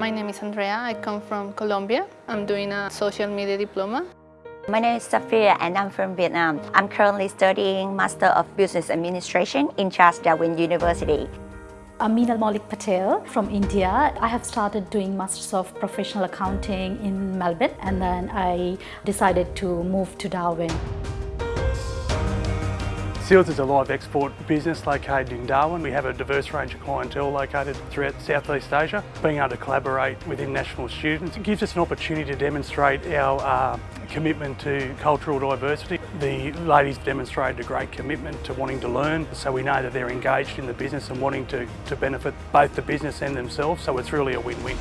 My name is Andrea. I come from Colombia. I'm doing a social media diploma. My name is Safia and I'm from Vietnam. I'm currently studying Master of Business Administration in Charles Darwin University. I'm Meenal Malik Patel from India. I have started doing Masters of Professional Accounting in Melbourne and then I decided to move to Darwin. Seals is a live export business located in Darwin. We have a diverse range of clientele located throughout Southeast Asia. Being able to collaborate with international students gives us an opportunity to demonstrate our uh, commitment to cultural diversity. The ladies demonstrated a great commitment to wanting to learn, so we know that they're engaged in the business and wanting to, to benefit both the business and themselves, so it's really a win-win.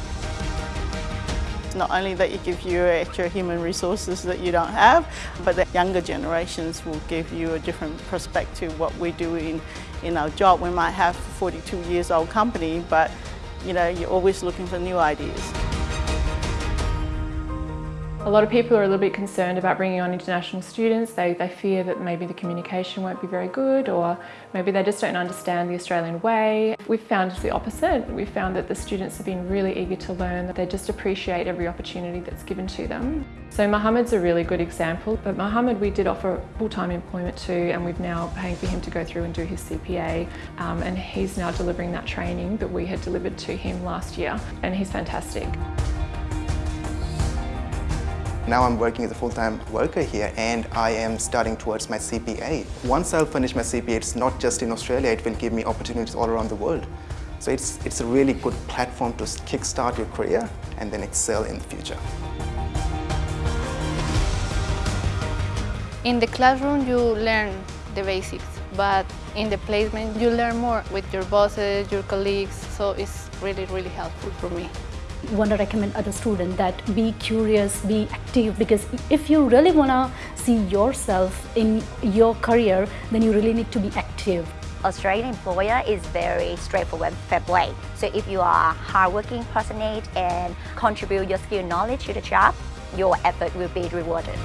Not only that it gives you extra human resources that you don't have, but the younger generations will give you a different perspective what we do in, in our job. We might have a 42 years old company, but you know, you're always looking for new ideas. A lot of people are a little bit concerned about bringing on international students. They, they fear that maybe the communication won't be very good or maybe they just don't understand the Australian way. We've found the opposite. We've found that the students have been really eager to learn, that they just appreciate every opportunity that's given to them. So Mohammed's a really good example, but Mohammed we did offer full-time employment to and we've now paying for him to go through and do his CPA um, and he's now delivering that training that we had delivered to him last year and he's fantastic. Now I'm working as a full-time worker here and I am studying towards my CPA. Once I'll finish my CPA, it's not just in Australia, it will give me opportunities all around the world. So it's, it's a really good platform to kickstart your career and then excel in the future. In the classroom, you learn the basics, but in the placement, you learn more with your bosses, your colleagues, so it's really, really helpful for me want to recommend other students that be curious, be active because if you really want to see yourself in your career, then you really need to be active. Australian employer is very straightforward, fair play. So if you are hardworking, passionate and contribute your skill knowledge to the job, your effort will be rewarded.